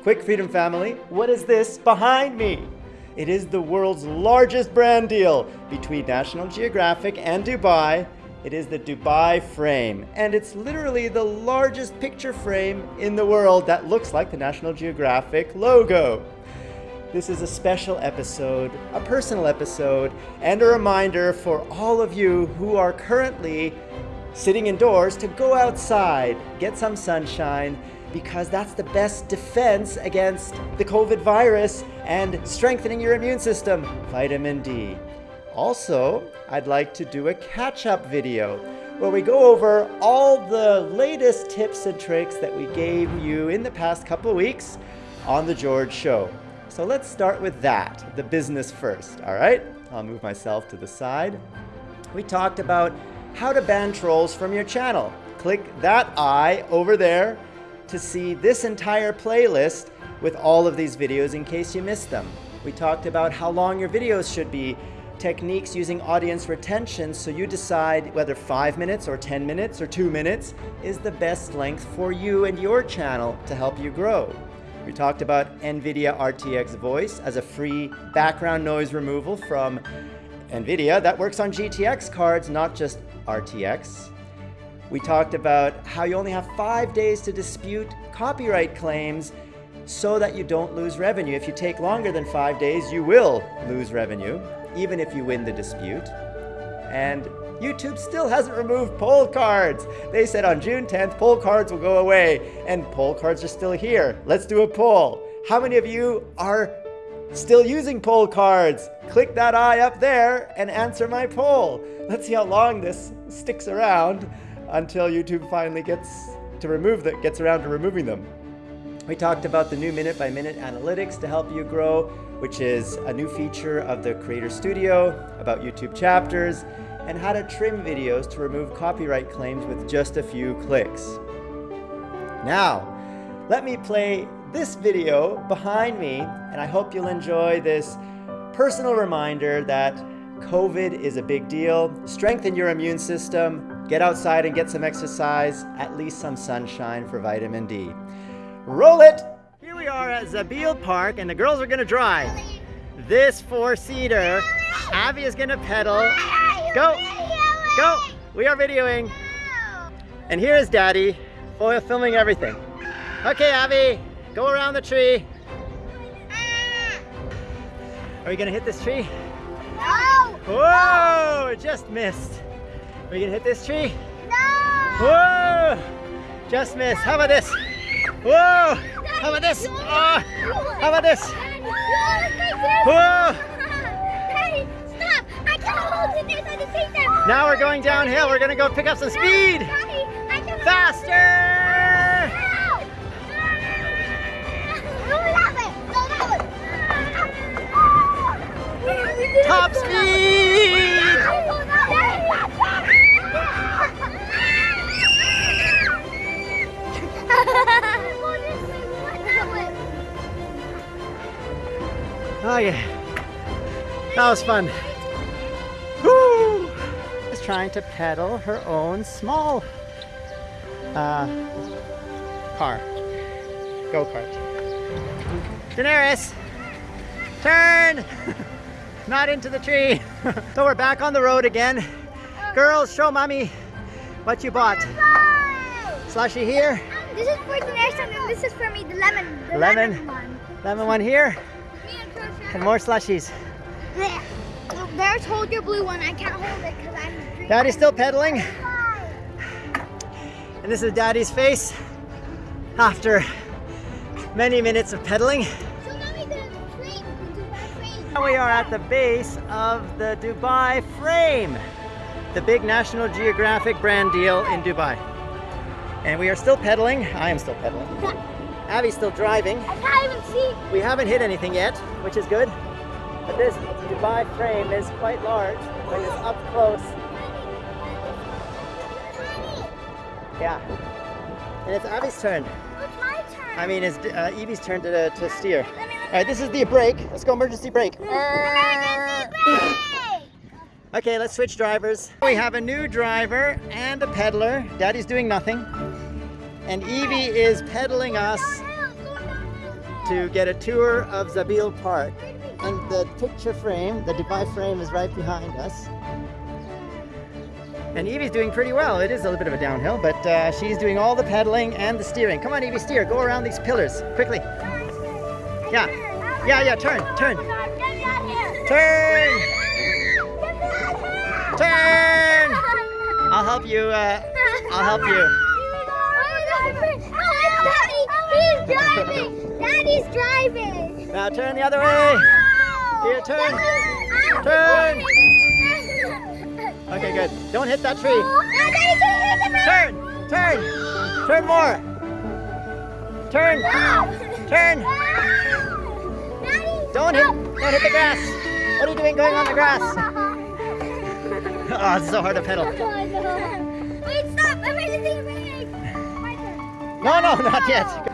Quick Freedom family, what is this behind me? It is the world's largest brand deal between National Geographic and Dubai. It is the Dubai frame, and it's literally the largest picture frame in the world that looks like the National Geographic logo. This is a special episode, a personal episode, and a reminder for all of you who are currently sitting indoors to go outside, get some sunshine, because that's the best defense against the COVID virus and strengthening your immune system, vitamin D. Also, I'd like to do a catch-up video where we go over all the latest tips and tricks that we gave you in the past couple weeks on The George Show. So let's start with that, the business first, all right? I'll move myself to the side. We talked about how to ban trolls from your channel. Click that eye over there to see this entire playlist with all of these videos in case you missed them. We talked about how long your videos should be, techniques using audience retention so you decide whether 5 minutes or 10 minutes or 2 minutes is the best length for you and your channel to help you grow. We talked about NVIDIA RTX Voice as a free background noise removal from NVIDIA that works on GTX cards, not just RTX. We talked about how you only have five days to dispute copyright claims so that you don't lose revenue. If you take longer than five days, you will lose revenue, even if you win the dispute. And YouTube still hasn't removed poll cards. They said on June 10th, poll cards will go away, and poll cards are still here. Let's do a poll. How many of you are still using poll cards? Click that eye up there and answer my poll. Let's see how long this sticks around until YouTube finally gets to remove that gets around to removing them. We talked about the new minute by minute analytics to help you grow, which is a new feature of the Creator Studio about YouTube chapters and how to trim videos to remove copyright claims with just a few clicks. Now, let me play this video behind me, and I hope you'll enjoy this personal reminder that COVID is a big deal. Strengthen your immune system, Get outside and get some exercise, at least some sunshine for vitamin D. Roll it! Here we are at Zabeel Park and the girls are gonna drive. This four-seater, Avi is gonna pedal. Go! Go! We are videoing. And here is Daddy, filming everything. Okay, Avi, go around the tree. Are you gonna hit this tree? Whoa! It just missed. Are you gonna hit this tree? No! Whoa! Just missed. How about this? Whoa! How about this? Oh, how about this? Whoa! Hey, stop! I can't hold it. There's a take them. Now we're going downhill. We're gonna go pick up some speed. Faster! Top speed! Oh yeah, that was fun. Woo! Just trying to pedal her own small uh, car, go-kart. Daenerys, turn! Not into the tree. so we're back on the road again. Girls, show mommy what you bought. Slushy here. This is for Daenerys and then this is for me, the lemon. The lemon. lemon one. Lemon one here. And more slushies. There. There's hold your blue one. I can't hold it because I'm green. Daddy's still pedaling. And this is Daddy's face after many minutes of pedaling. Now we are at the base of the Dubai frame, the big National Geographic brand deal in Dubai. And we are still pedaling. I am still pedaling. Abby's still driving. I can't even see. We haven't hit anything yet, which is good. But this Dubai frame is quite large when it's up close. Yeah. And it's Abby's turn. It's my turn. I mean, it's uh, Evie's turn to, to steer. All right, this is the brake. Let's go emergency brake. Emergency brake! Okay, let's switch drivers. We have a new driver and a peddler. Daddy's doing nothing. And Evie is pedaling us to get a tour of Zabeel Park. And the picture frame, the Dubai frame is right behind us. And Evie's doing pretty well. It is a little bit of a downhill, but uh, she's doing all the pedaling and the steering. Come on, Evie, steer. Go around these pillars quickly. Yeah. Yeah, yeah, turn, turn. Turn! Turn! I'll help you. Uh, I'll help you. He's driving! Daddy's driving! Now turn the other way. Here, turn. Turn. Okay, good. Don't hit that tree. Turn, turn, turn more. Turn, turn. Don't hit, don't hit the grass. What are you doing going on the grass? Oh, it's so hard to pedal. Wait, stop! I'm ready to break! No, no, not yet.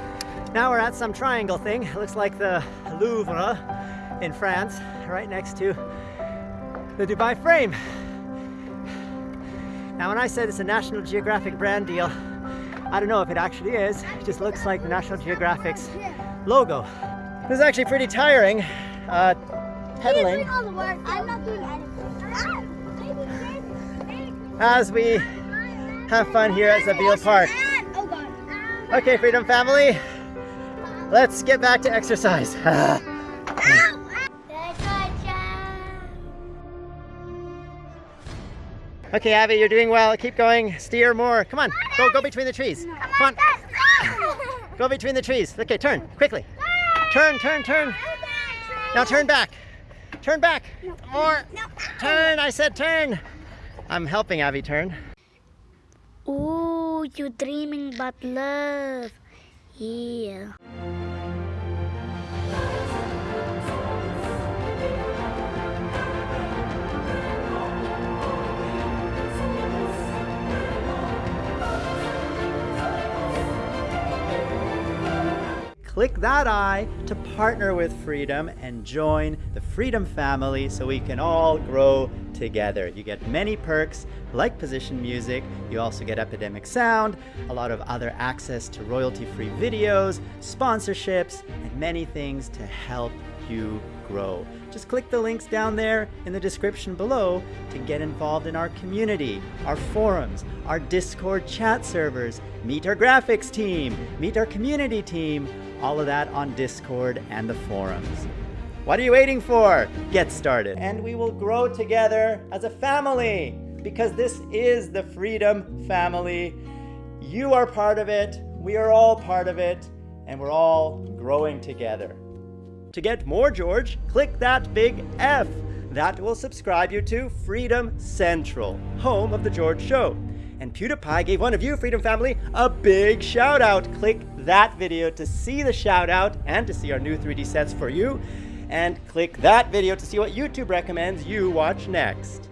Now we're at some triangle thing. It looks like the Louvre in France, right next to the Dubai frame. Now when I said it's a National Geographic brand deal, I don't know if it actually is. It just looks like the National Geographic's logo. This is actually pretty tiring, uh, pedaling doing all the work. I'm not doing anything. as we have fun here at Zabeel Park. Okay, Freedom Family, let's get back to exercise. Okay, Abby, you're doing well. Keep going. Steer more. Come on. Go go between the trees. Come on. Go between the trees. Okay, turn. Quickly. Turn, turn, turn. Now turn back. Turn back. More. Turn. I said turn. I'm helping Abby turn. Ooh, you're dreaming about love. Yeah. Click that I to partner with Freedom and join the Freedom family so we can all grow together. You get many perks like position music, you also get Epidemic Sound, a lot of other access to royalty-free videos, sponsorships, and many things to help you grow. Just click the links down there in the description below to get involved in our community, our forums, our Discord chat servers, meet our graphics team, meet our community team, all of that on Discord and the forums. What are you waiting for? Get started. And we will grow together as a family because this is the Freedom Family. You are part of it, we are all part of it, and we're all growing together. To get more George, click that big F. That will subscribe you to Freedom Central, home of The George Show. And PewDiePie gave one of you, Freedom Family, a big shout out. Click that video to see the shout out and to see our new 3D sets for you. And click that video to see what YouTube recommends you watch next.